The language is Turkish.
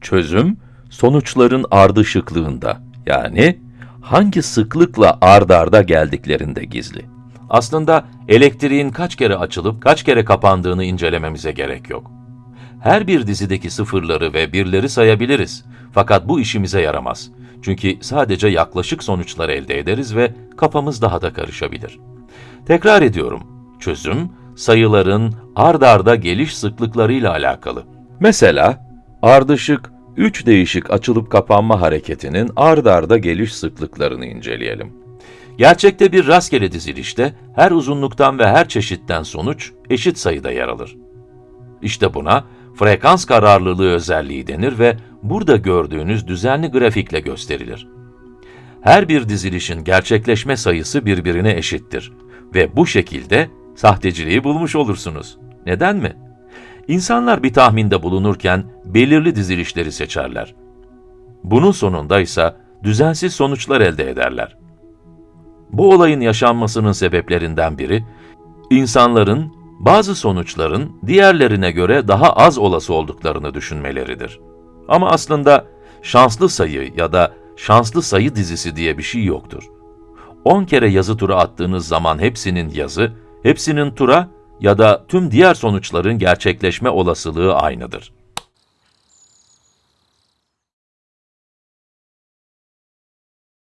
Çözüm, sonuçların ardışıklığında, yani hangi sıklıkla ard arda geldiklerinde gizli. Aslında elektriğin kaç kere açılıp kaç kere kapandığını incelememize gerek yok. Her bir dizideki sıfırları ve birleri sayabiliriz. Fakat bu işimize yaramaz. Çünkü sadece yaklaşık sonuçlar elde ederiz ve kafamız daha da karışabilir. Tekrar ediyorum. Çözüm, sayıların ard arda geliş sıklıklarıyla alakalı. Mesela, ardışık 3 değişik açılıp kapanma hareketinin ard arda geliş sıklıklarını inceleyelim. Gerçekte bir rastgele dizilişte her uzunluktan ve her çeşitten sonuç eşit sayıda yer alır. İşte buna frekans kararlılığı özelliği denir ve burada gördüğünüz düzenli grafikle gösterilir. Her bir dizilişin gerçekleşme sayısı birbirine eşittir ve bu şekilde sahteciliği bulmuş olursunuz. Neden mi? İnsanlar bir tahminde bulunurken belirli dizilişleri seçerler. Bunun sonunda ise düzensiz sonuçlar elde ederler. Bu olayın yaşanmasının sebeplerinden biri, insanların bazı sonuçların diğerlerine göre daha az olası olduklarını düşünmeleridir. Ama aslında şanslı sayı ya da şanslı sayı dizisi diye bir şey yoktur. 10 kere yazı tura attığınız zaman hepsinin yazı, hepsinin tura ya da tüm diğer sonuçların gerçekleşme olasılığı aynıdır.